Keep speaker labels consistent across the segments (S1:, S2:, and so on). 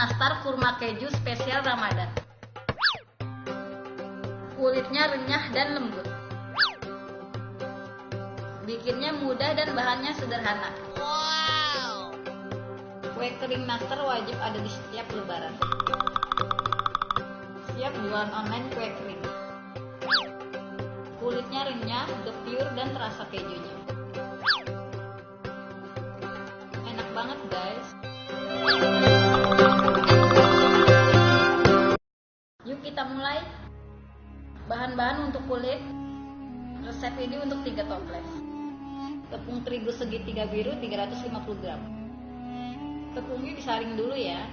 S1: nastar kurma keju spesial Ramadan. Kulitnya renyah dan lembut. Bikinnya mudah dan bahannya sederhana. Wow. Kue kering nastar wajib ada di setiap lebaran. Siap jualan online kue kering. Kulitnya renyah, gepyur dan terasa kejunya. Bahan-bahan untuk kulit. Resep ini untuk 3 toples. Tepung terigu segitiga biru 350 gram. Tepungnya disaring dulu ya.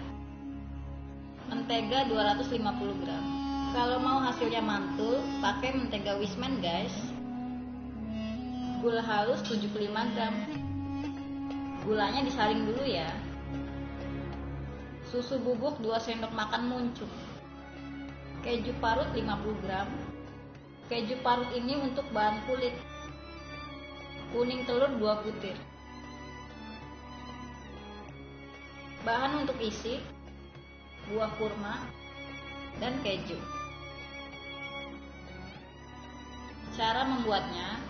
S1: Mentega 250 gram. Kalau mau hasilnya mantul, pakai mentega Wisman guys. Gula halus 75 gram. Gulanya disaring dulu ya. Susu bubuk 2 sendok makan muncul. Keju parut 50 gram. Keju parut ini untuk bahan kulit. Kuning telur 2 butir. Bahan untuk isi buah kurma dan keju. Cara membuatnya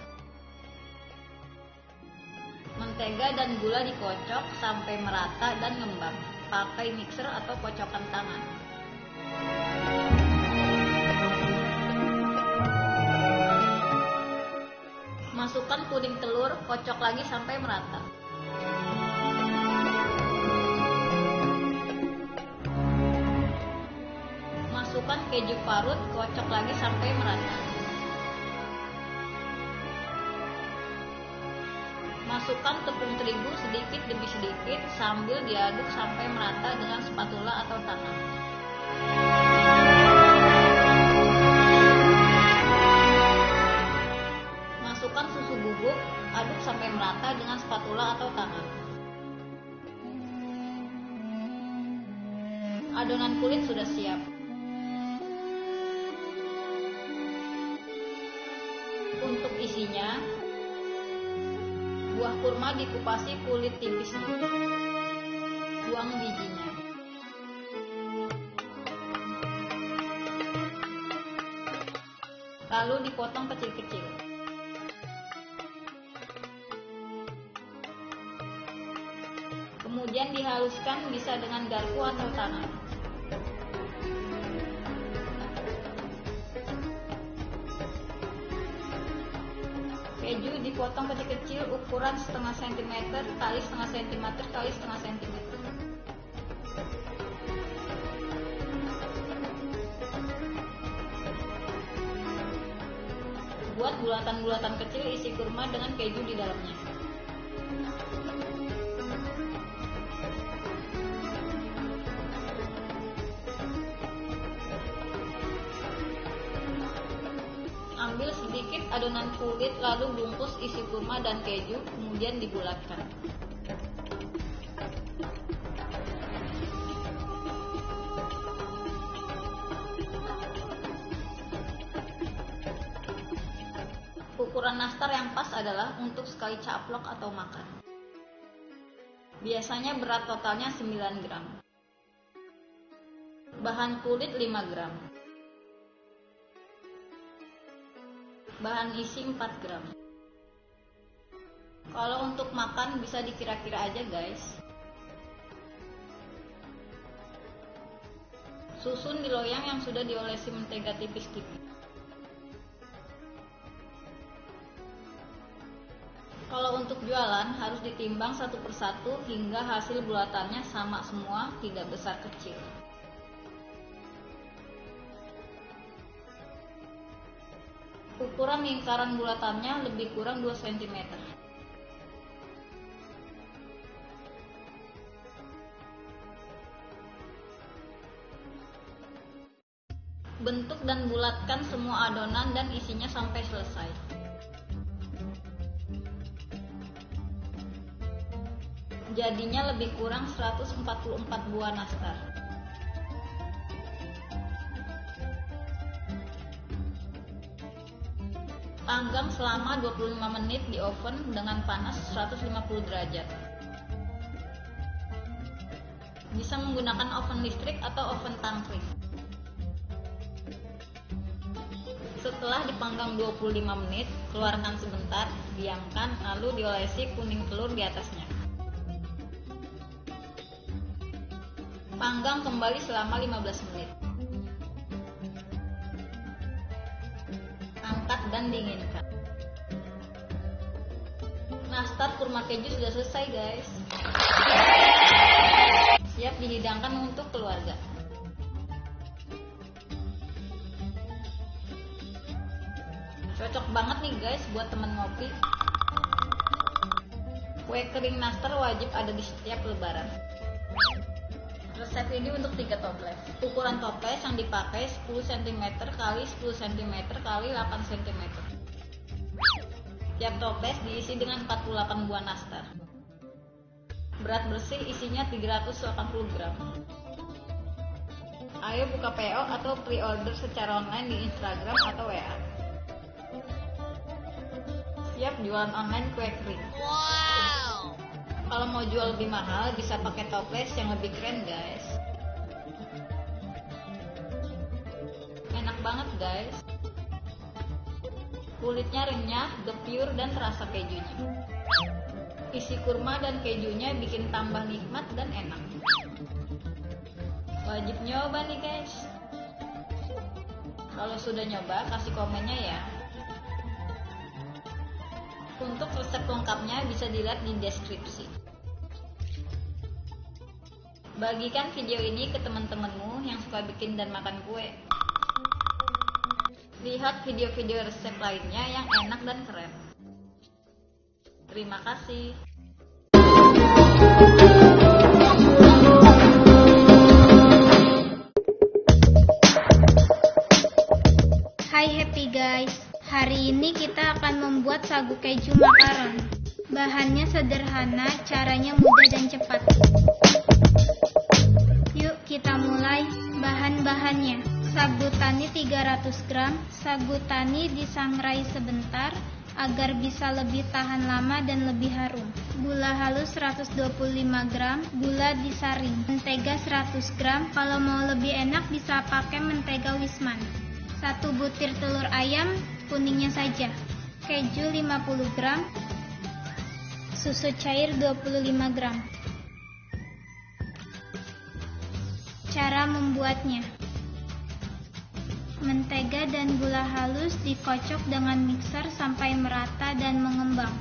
S1: Mentega dan gula dikocok sampai merata dan ngembang. Pakai mixer atau kocokan tangan. Masukkan kuning telur, kocok lagi sampai merata. Masukkan keju parut, kocok lagi sampai merata. Masukkan tepung terigu sedikit demi sedikit sambil diaduk sampai merata dengan spatula atau tangan. Adonan kulit sudah siap. Untuk isinya, buah kurma dikupasi kulit tipisnya. Buang bijinya. Lalu dipotong kecil-kecil. Kemudian dihaluskan bisa dengan garpu atau tangan. Keju dipotong kecil-kecil ukuran setengah sentimeter kali setengah sentimeter kali setengah sentimeter. Buat bulatan-bulatan kecil isi kurma dengan keju di dalamnya. Adonan kulit lalu bungkus isi kurma dan keju kemudian dibulatkan. Ukuran nastar yang pas adalah untuk sekali caplok atau makan. Biasanya berat totalnya 9 gram. Bahan kulit 5 gram. Bahan isi 4 gram. Kalau untuk makan bisa dikira-kira aja guys. Susun di loyang yang sudah diolesi mentega tipis-tipis. Kalau untuk jualan harus ditimbang satu persatu hingga hasil bulatannya sama semua, tidak besar kecil. Ukuran lingkaran bulatannya lebih kurang 2 cm. Bentuk dan bulatkan semua adonan dan isinya sampai selesai. Jadinya lebih kurang 144 buah nastar. Panggang selama 25 menit di oven dengan panas 150 derajat. Bisa menggunakan oven listrik atau oven tangkring. Setelah dipanggang 25 menit, keluarkan sebentar, diamkan, lalu diolesi kuning telur di atasnya. Panggang kembali selama 15 menit. Angkat dan dinginkan. Nastar kurma keju sudah selesai guys. Siap dihidangkan untuk keluarga. Cocok banget nih guys buat temen ngopi. Kue kering nastar wajib ada di setiap lebaran. Resep ini untuk 3 toples. Ukuran toples yang dipakai 10 cm kali 10 cm kali 8 cm. Tiap toples diisi dengan 48 buah nastar. Berat bersih isinya 380 gram. Ayo buka PO atau pre-order secara online di Instagram atau WA. Siap jualan online kue kering. Wow. Kalau mau jual lebih mahal bisa pakai toples yang lebih keren guys. Enak banget guys. Kulitnya renyah, gepure dan terasa kejunya. Isi kurma dan kejunya bikin tambah nikmat dan enak. Wajib nyoba nih guys. Kalau sudah nyoba kasih komennya ya. Untuk resep lengkapnya bisa dilihat di deskripsi. Bagikan video ini ke teman-temanmu yang suka bikin dan makan kue. Lihat video-video resep lainnya yang enak dan keren. Terima kasih.
S2: Hai happy guys, hari ini kita akan membuat sagu keju makaron. Bahannya sederhana, caranya mudah dan cepat. Kita mulai bahan-bahannya. Sagu tani 300 gram, sagu tani disangrai sebentar agar bisa lebih tahan lama dan lebih harum. Gula halus 125 gram, gula disaring. Mentega 100 gram, kalau mau lebih enak bisa pakai mentega wisman. Satu butir telur ayam, kuningnya saja. Keju 50 gram, susu cair 25 gram. Cara membuatnya Mentega dan gula halus dikocok dengan mixer sampai merata dan mengembang.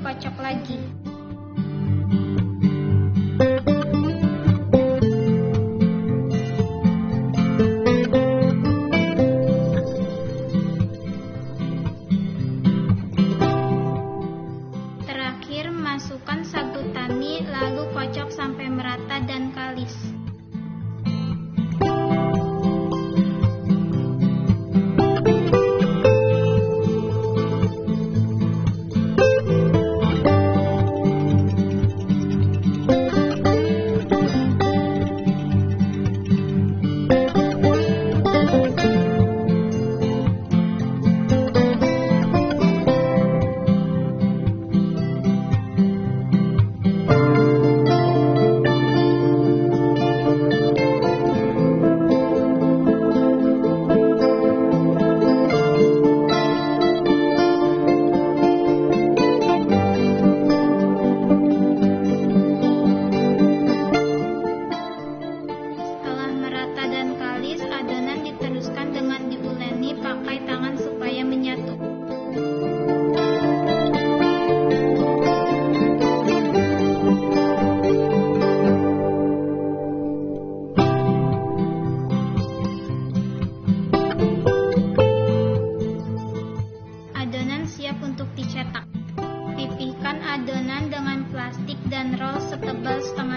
S2: Dikocok lagi. and rolls of the bus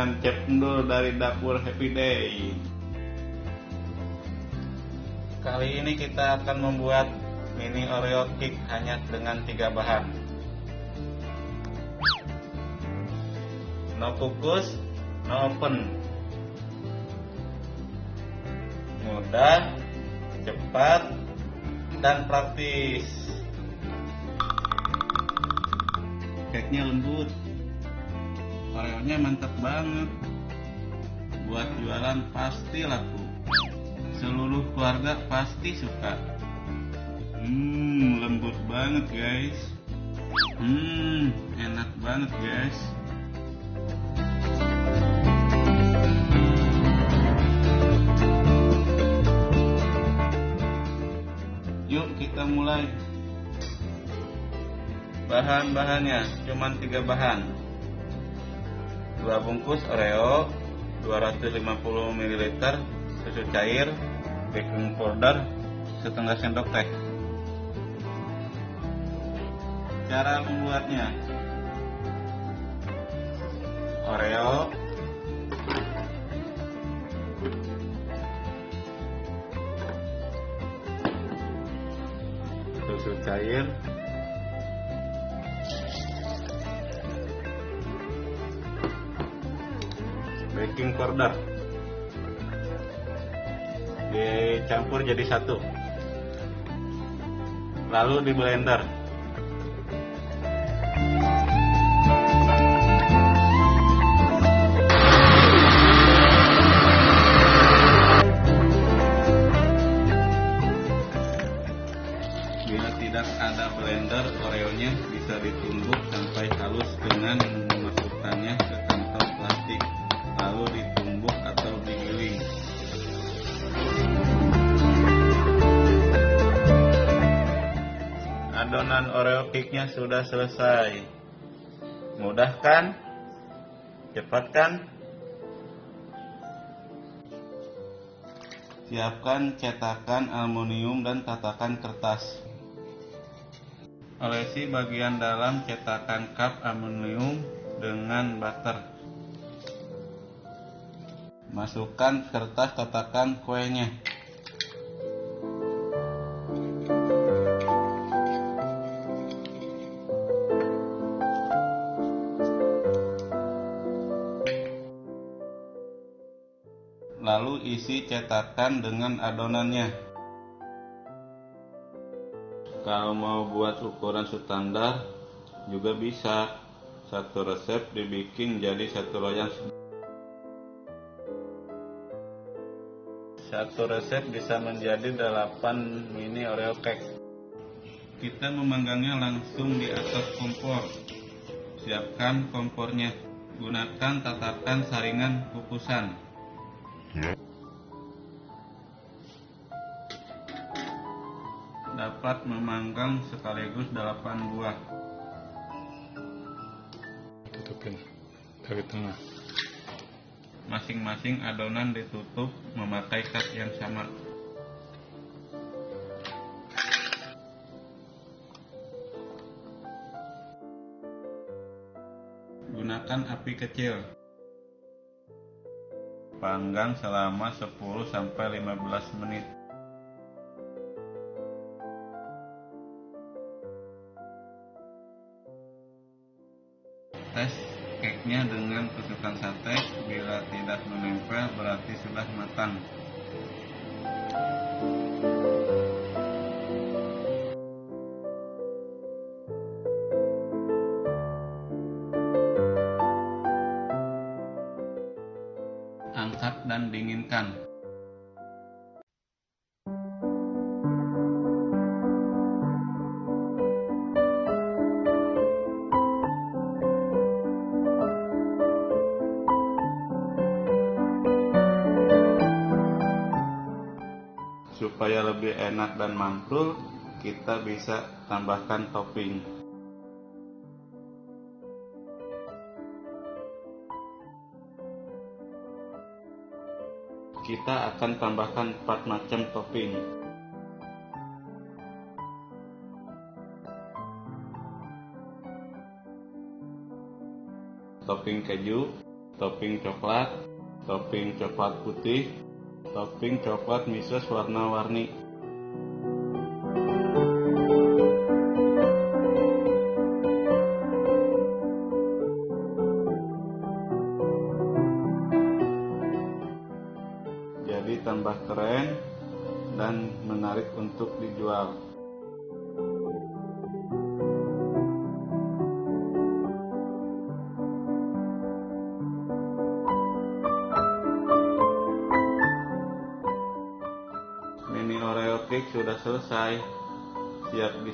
S2: dengan
S3: Chef Endul dari Dapur Happy Day. Kali ini kita akan membuat mini Oreo cake hanya dengan tiga bahan. No kukus, no oven. Mudah, cepat, dan praktis. Cake-nya lembut Oreonya mantap banget. Buat jualan pasti laku Seluruh keluarga pasti suka. Hmm, lembut banget guys. Hmm, enak banget guys. Yuk kita mulai. Bahan-bahannya cuma tiga bahan. Dua bungkus Oreo, 250 ml susu cair, baking powder, setengah sendok teh. Cara membuatnya. Oreo susu cair baking powder dicampur jadi satu. Lalu di blender cake-nya sudah selesai. Mudah kan? Cepat kan? Siapkan cetakan aluminium dan tatakan kertas. Olesi bagian dalam cetakan cup aluminium dengan butter. Masukkan kertas tatakan kuenya isi cetakan dengan adonannya. Kalau mau buat ukuran standar juga bisa. Satu resep dibikin jadi satu loyang. Satu resep bisa menjadi 8 mini Oreo cake. Kita memanggangnya langsung di atas kompor. Siapkan kompornya. Gunakan tatakan saringan kukusan. Dapat memanggang sekaligus 8 buah.
S4: tutupin dari tengah
S3: Masing-masing adonan ditutup memakai cat yang sama. Gunakan api kecil. Panggang selama 10 sampai 15 menit. Tusukan sate. Bila tidak menempel berarti sudah matang. Kita bisa tambahkan topping. Kita akan tambahkan 4 macam topping. Topping keju, topping coklat, topping coklat putih, topping coklat misos warna-warni.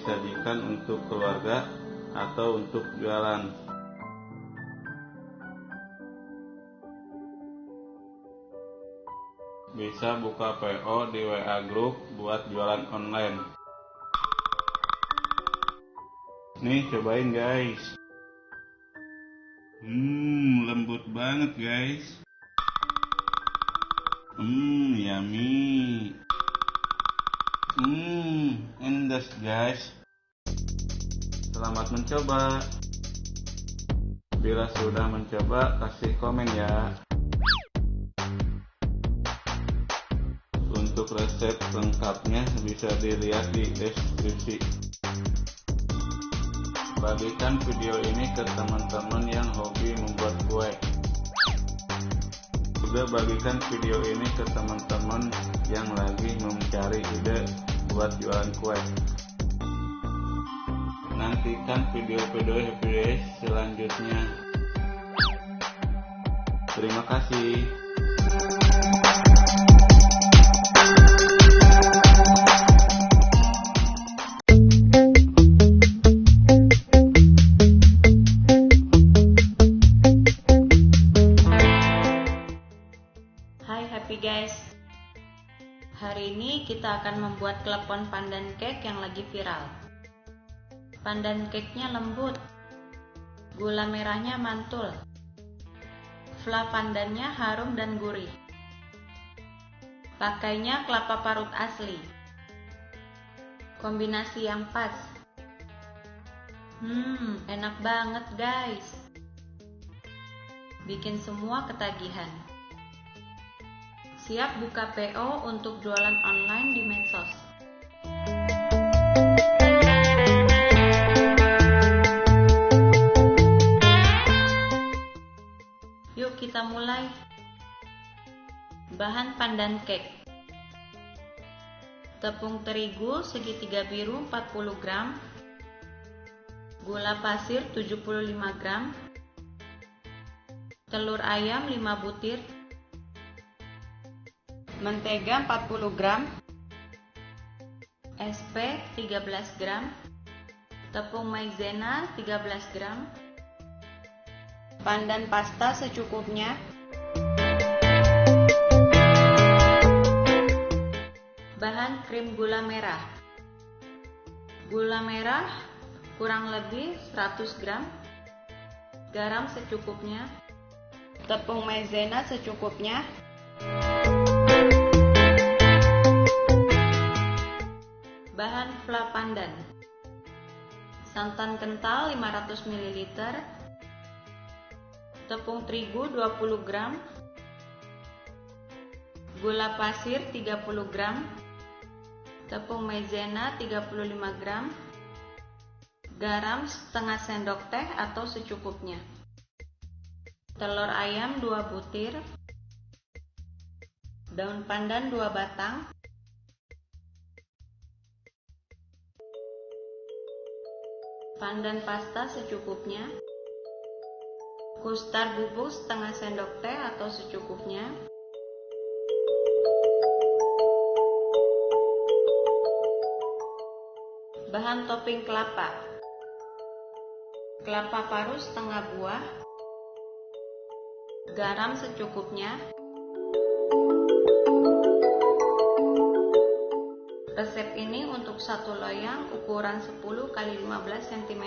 S3: Disajikan untuk keluarga atau untuk jualan. Bisa buka PO di WA Group buat jualan online. Nih cobain guys. Hmm, lembut banget guys. Hmm, yummy. Hmm, endas guys. Selamat mencoba. Bila sudah mencoba, kasih komen ya. Untuk resep lengkapnya bisa dilihat di deskripsi. Bagikan video ini ke teman-teman yang hobi membuat kue. Juga bagikan video ini ke teman-teman yang lagi mencari ide buat jualan kue. Nantikan video-video video selanjutnya. Terima kasih.
S5: Kita akan membuat klepon pandan cake yang lagi viral. Pandan cake-nya lembut. Gula merahnya mantul. Fla pandannya harum dan gurih. Pakainya kelapa parut asli. Kombinasi yang pas. Hmm, enak banget guys. Bikin semua ketagihan Siap buka PO untuk jualan online di medsos. Yuk kita mulai. Bahan pandan cake Tepung terigu segitiga biru 40 gram Gula pasir 75 gram Telur ayam 5 butir Mentega 40 gram SP 13 gram Tepung maizena 13 gram Pandan pasta secukupnya Bahan krim gula merah. Gula merah kurang lebih 100 gram Garam secukupnya Tepung maizena secukupnya Bahan fla pandan Santan kental 500 ml Tepung terigu 20 gram. Gula pasir 30 gram. Tepung maizena 35 gram, garam setengah sendok teh atau secukupnya, telur ayam 2 butir, daun pandan 2 batang, pandan pasta secukupnya, kustar bubuk setengah sendok teh atau secukupnya, Bahan topping kelapa. Kelapa parut setengah buah. Garam secukupnya satu loyang ukuran 10 x 15 cm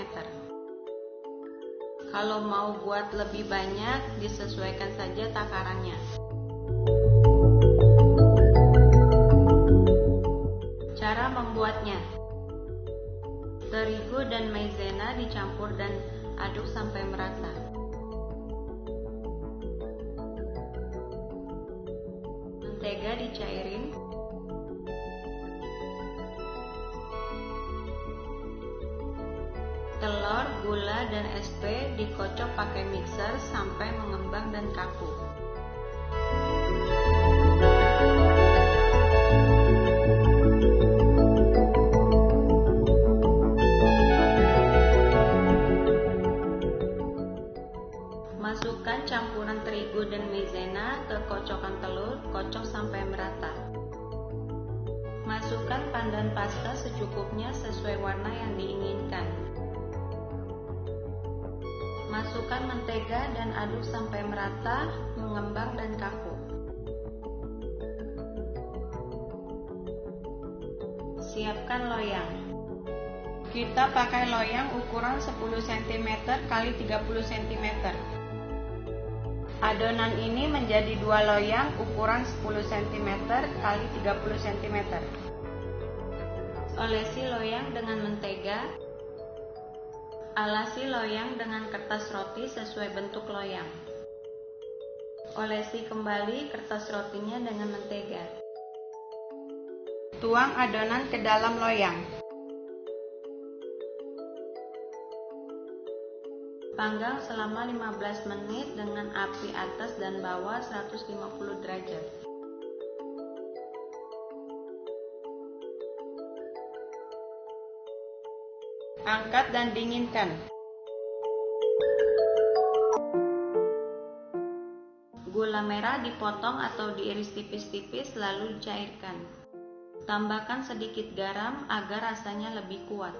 S5: Kalau mau buat lebih banyak disesuaikan saja takarannya Cara membuatnya Terigu dan maizena dicampur dan aduk sampai merata. Mentega dicairin. Dan SP dikocok pakai mixer sampai mengembang dan kaku. Merata, mengembang dan kaku. Siapkan loyang. Kita pakai loyang ukuran 10 cm x 30 cm. Adonan ini menjadi dua loyang ukuran 10 cm x 30 cm. Olesi loyang dengan mentega. Alasi loyang dengan kertas roti sesuai bentuk loyang. Olesi kembali kertas rotinya dengan mentega. Tuang adonan ke dalam loyang. Panggang selama 15 menit dengan api atas dan bawah 150 derajat. Angkat dan dinginkan. Gula merah dipotong atau diiris tipis-tipis lalu dicairkan. Tambahkan sedikit garam agar rasanya lebih kuat.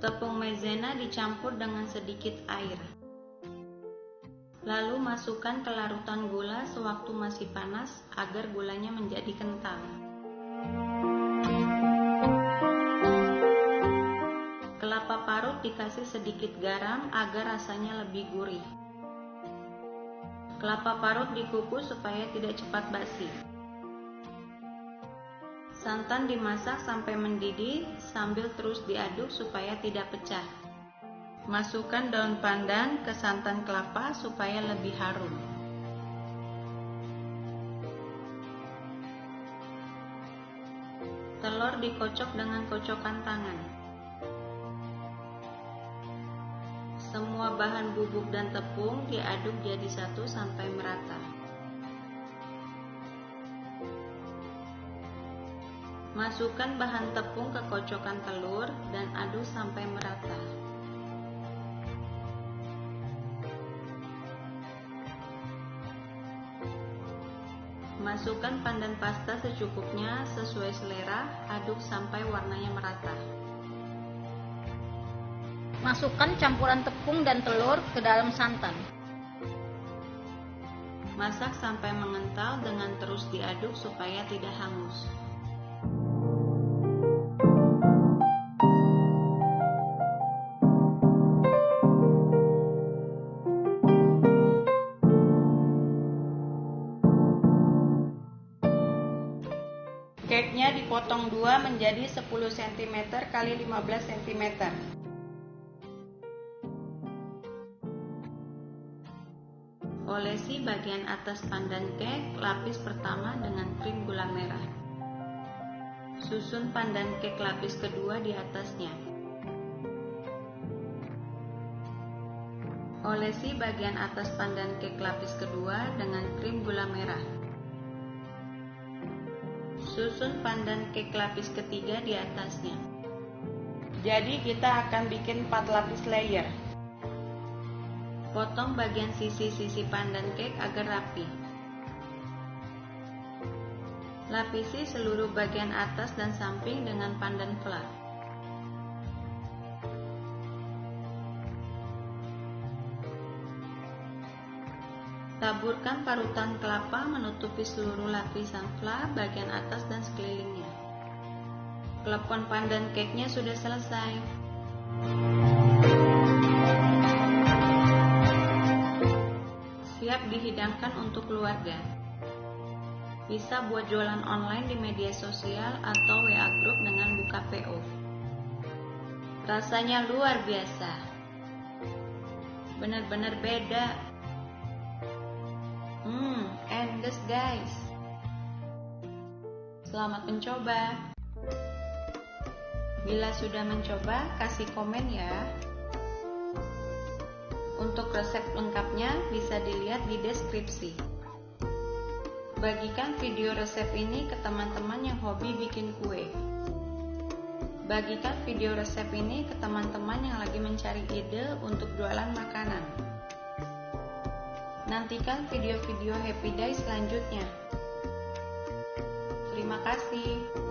S5: Tepung maizena dicampur dengan sedikit air. Lalu masukkan ke larutan gula sewaktu masih panas agar gulanya menjadi kental. Dikasih sedikit garam agar rasanya lebih gurih. Kelapa parut dikukus supaya tidak cepat basi. Santan dimasak sampai mendidih sambil terus diaduk supaya tidak pecah. Masukkan daun pandan ke santan kelapa supaya lebih harum. Telur dikocok dengan kocokan tangan. Bahan bubuk dan tepung diaduk jadi satu sampai merata. Masukkan bahan tepung ke kocokan telur dan aduk sampai merata. Masukkan pandan pasta secukupnya sesuai selera, aduk sampai warnanya merata.
S1: Masukkan campuran tepung dan telur ke dalam santan.
S5: Masak sampai mengental dengan terus diaduk supaya tidak hangus. Cake-nya dipotong dua menjadi 10 cm x 15 cm. Bagian atas pandan cake lapis pertama dengan krim gula merah. Susun pandan cake lapis kedua di atasnya. Olesi bagian atas pandan cake lapis kedua dengan krim gula merah. Susun pandan cake lapis ketiga di atasnya. Jadi kita akan bikin 4 lapis layer. Potong bagian sisi-sisi pandan cake agar rapi. Lapisi seluruh bagian atas dan samping dengan pandan flat. Taburkan parutan kelapa menutupi seluruh lapisan fla bagian atas dan sekelilingnya. Klepon pandan cake-nya sudah selesai. Siap dihidangkan untuk keluarga. Bisa buat jualan online di media sosial atau WA group dengan buka PO. Rasanya luar biasa. Benar-benar beda Hmm, endes guys. Selamat mencoba. Bila sudah mencoba, kasih komen ya. Untuk resep lengkapnya bisa dilihat di deskripsi. Bagikan video resep ini ke teman-teman yang hobi bikin kue. Bagikan video resep ini ke teman-teman yang lagi mencari ide untuk jualan makanan. Nantikan video-video Happy Day selanjutnya. Terima kasih.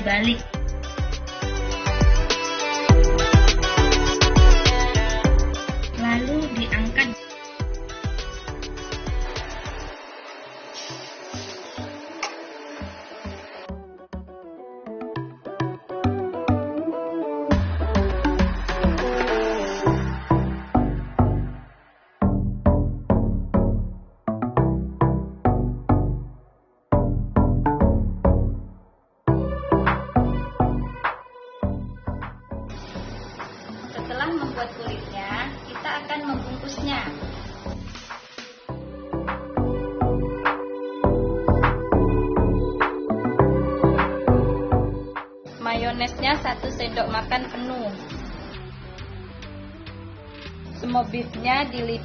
S6: Lalu dibalik.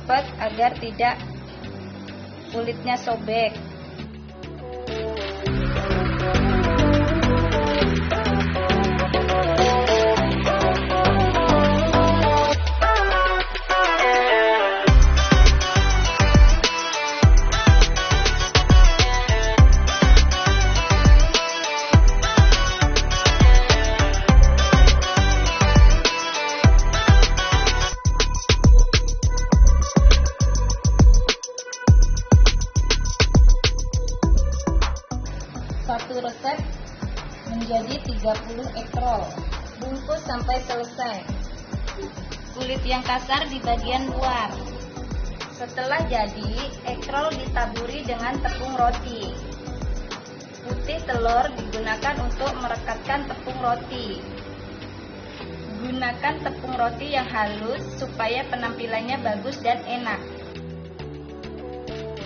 S1: Dilipat agar tidak kulitnya sobek. Resep menjadi 30 ekrol. Bungkus sampai selesai. Kulit yang kasar di bagian luar. Setelah jadi, ekrol ditaburi dengan tepung roti. Putih telur digunakan untuk merekatkan tepung roti. Gunakan tepung roti yang halus supaya penampilannya bagus dan enak.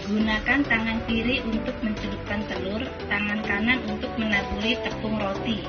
S6: Gunakan tangan kiri untuk mencelupkan telur, tangan kanan untuk menaburi tepung roti.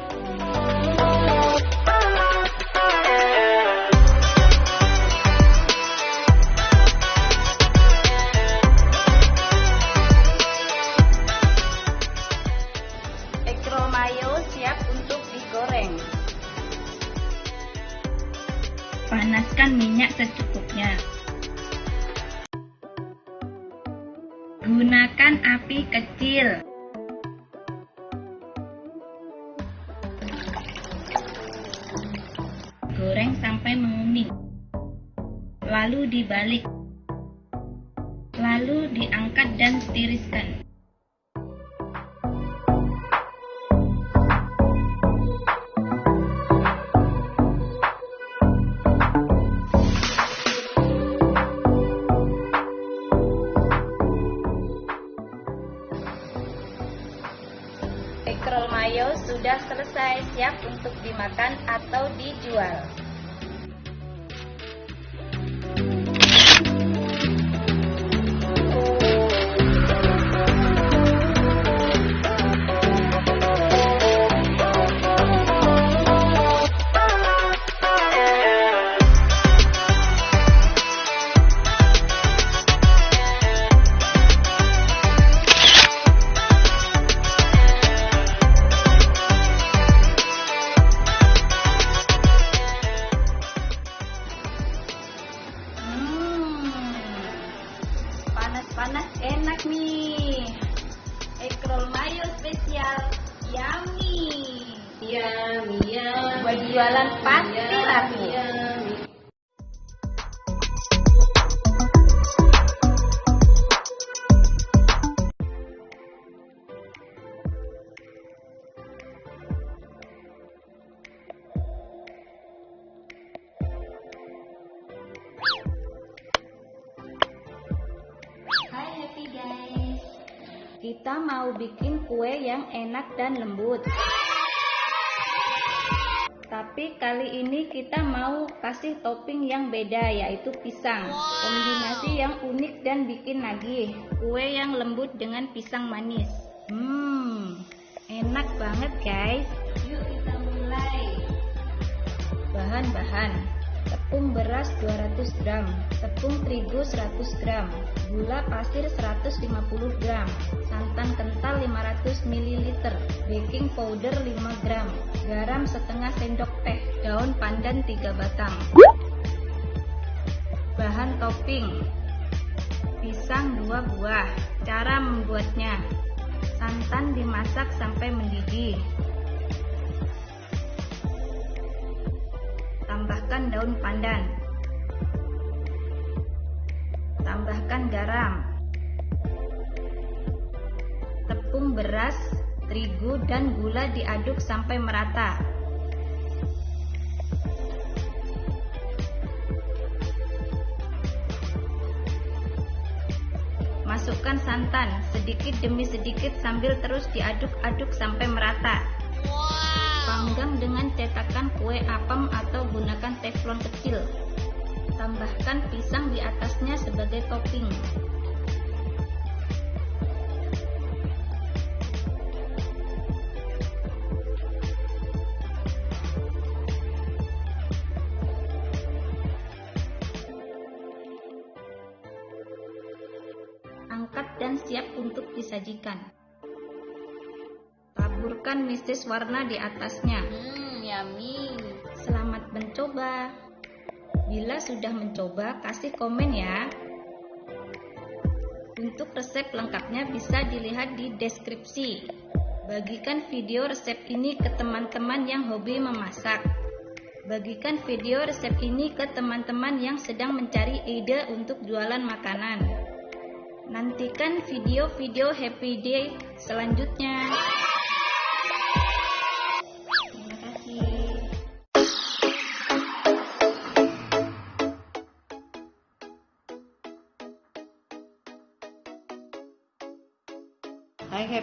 S1: Mayo
S6: sudah selesai siap untuk dimakan atau dijual.
S1: Kue yang enak dan lembut. Tapi kali ini kita mau kasih topping yang beda yaitu pisang. Kombinasi yang unik dan bikin nagih. Kue yang lembut dengan pisang manis. Hmm, enak banget guys. Yuk kita mulai. Bahan-bahan Tepung beras 200 gram. Tepung terigu 100 gram. Gula pasir 150 gram. Santan kental 500 ml Baking powder 5 gram. Garam setengah sendok teh. Daun pandan 3 batang. Bahan topping. Pisang 2 buah. Cara membuatnya. Santan dimasak sampai mendidih Tambahkan daun pandan. Tambahkan garam. Tepung beras, terigu, dan gula diaduk sampai merata. Masukkan santan sedikit demi sedikit sambil terus diaduk-aduk sampai merata. Panggang dengan cetakan kue apem atau gunakan teflon kecil. Tambahkan pisang di atasnya sebagai topping. Angkat dan siap untuk disajikan. Taburkan mistis warna di atasnya.
S7: Hmm, yummy.
S1: Selamat mencoba. Bila sudah mencoba, kasih komen ya. Untuk resep lengkapnya bisa dilihat di deskripsi. Bagikan video resep ini ke teman-teman yang hobi memasak. Bagikan video resep ini ke teman-teman yang sedang mencari ide untuk jualan makanan. Nantikan video-video happy day selanjutnya.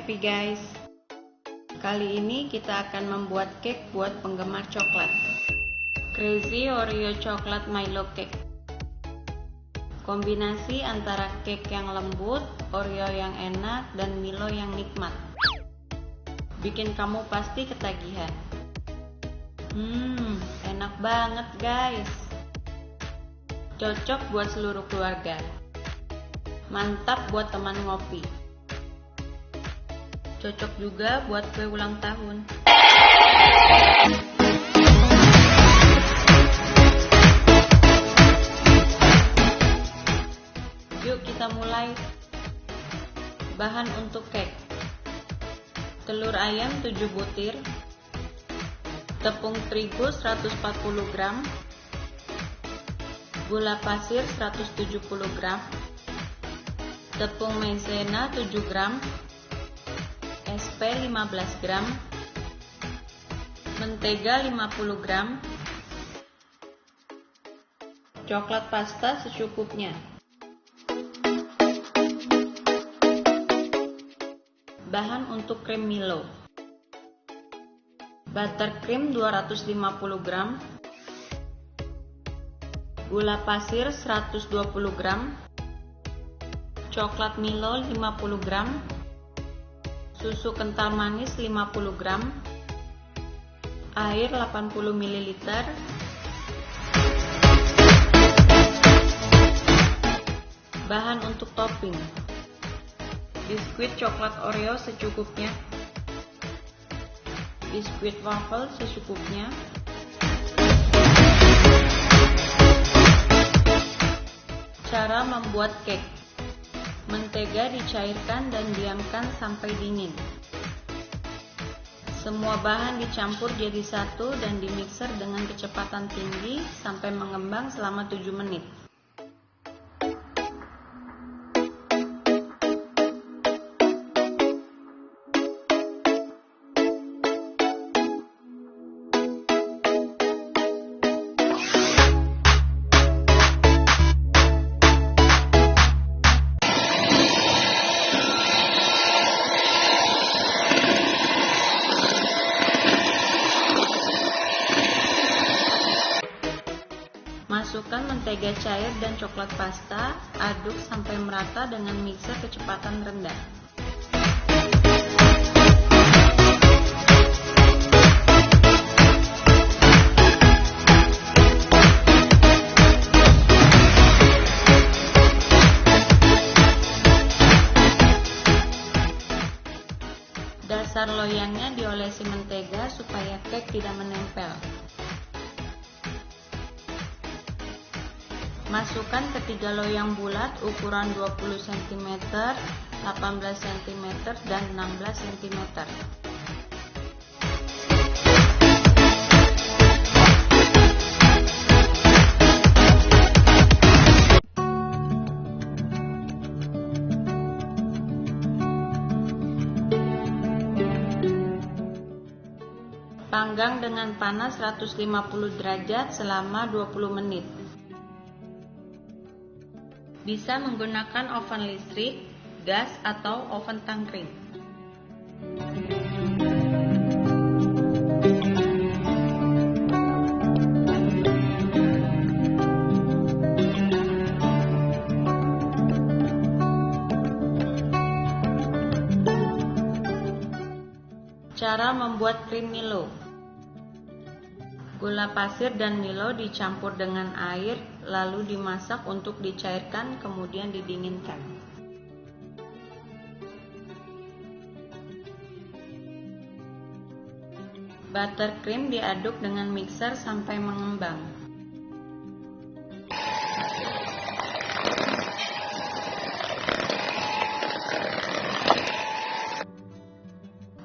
S5: Happy guys. Kali ini kita akan membuat cake buat penggemar coklat. Crazy Oreo Chocolate Milo Cake. Kombinasi antara cake yang lembut, Oreo yang enak, dan Milo yang nikmat. Bikin kamu pasti ketagihan. Hmm, enak banget guys. Cocok buat seluruh keluarga. Mantap buat teman ngopi. Cocok juga buat kue ulang tahun. Yuk kita mulai. Bahan untuk cake. Telur ayam 7 butir. Tepung terigu 140 gram. Gula pasir 170 gram. Tepung maizena 7 gram. SP 15 gram. Mentega 50 gram. Coklat pasta secukupnya. Bahan untuk krim Milo. buttercream 250 gram, gula pasir 120 gram, coklat Milo 50 gram, susu kental manis 50 gram, air 80 ml, bahan untuk topping, biskuit coklat Oreo secukupnya, biskuit waffle secukupnya, Cara membuat cake Mentega dicairkan dan diamkan sampai dingin. Semua bahan dicampur jadi satu dan dimixer dengan kecepatan tinggi sampai mengembang selama 7 menit. Cair dan coklat pasta, aduk sampai merata dengan mixer kecepatan rendah. Masukkan ketiga loyang bulat ukuran 20 cm, 18 cm, dan 16 cm. Panggang dengan panas 150 derajat selama 20 menit. Bisa menggunakan oven listrik, gas, atau oven tangkring. Cara membuat krim Milo Gula pasir dan Milo dicampur dengan air, lalu dimasak untuk dicairkan, kemudian didinginkan. Buttercream diaduk dengan mixer sampai mengembang.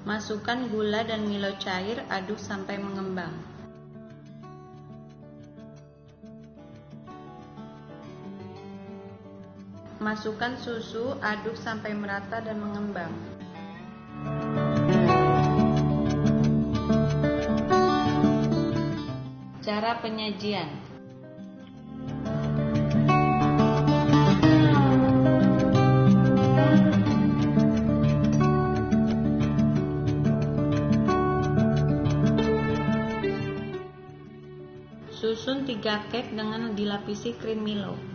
S5: Masukkan gula dan Milo cair, aduk sampai mengembang. Masukkan susu, aduk sampai merata dan mengembang. Cara penyajian Susun 3 cake dengan dilapisi krim Milo.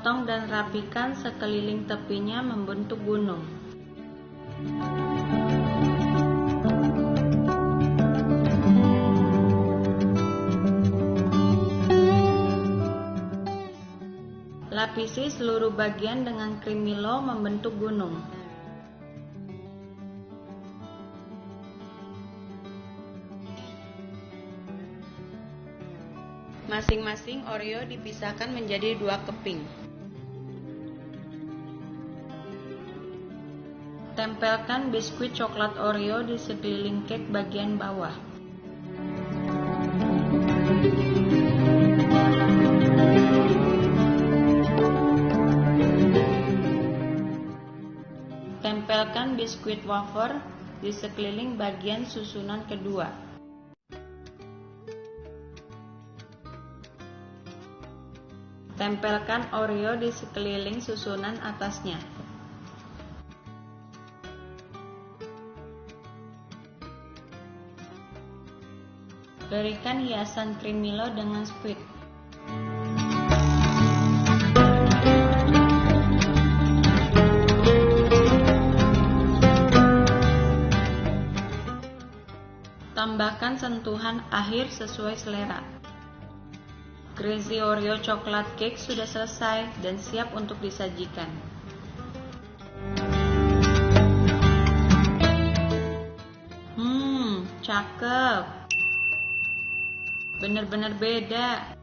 S5: Potong dan rapikan sekeliling tepinya membentuk gunung. Lapisi seluruh bagian dengan krim Milo membentuk gunung. Masing-masing Oreo dipisahkan menjadi dua keping. tempelkan biskuit coklat Oreo di sekeliling cake bagian bawah. Tempelkan biskuit wafer di sekeliling bagian susunan kedua. Tempelkan Oreo di sekeliling susunan atasnya. Berikan hiasan krim Milo dengan squid. Tambahkan sentuhan akhir sesuai selera. Crazy Oreo Coklat Cake sudah selesai dan siap untuk disajikan. Hmm, cakep. Bener-bener beda.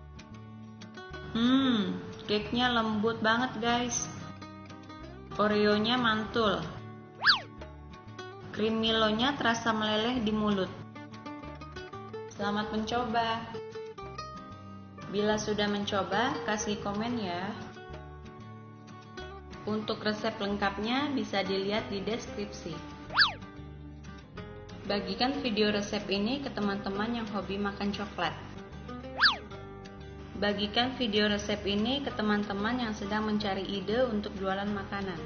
S5: Hmm, cake-nya lembut banget guys. Oreonya mantul. Krim Milonya terasa meleleh di mulut. Selamat mencoba. Bila sudah mencoba, kasih komen ya. Untuk resep lengkapnya bisa dilihat di deskripsi. Bagikan video resep ini ke teman-teman yang hobi makan coklat. Bagikan video resep ini ke teman-teman yang sedang mencari ide untuk jualan makanan.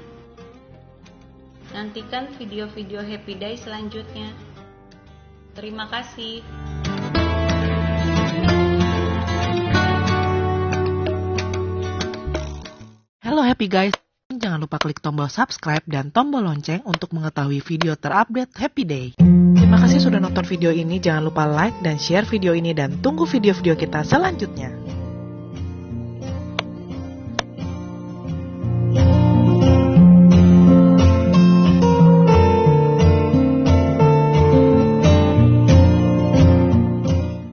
S5: Nantikan video-video Happy Day selanjutnya. Terima kasih.
S8: Halo happy guys, jangan lupa klik tombol subscribe dan tombol lonceng untuk mengetahui video terupdate Happy Day. Terima kasih sudah nonton video ini, jangan lupa like dan share video ini dan tunggu video-video kita selanjutnya.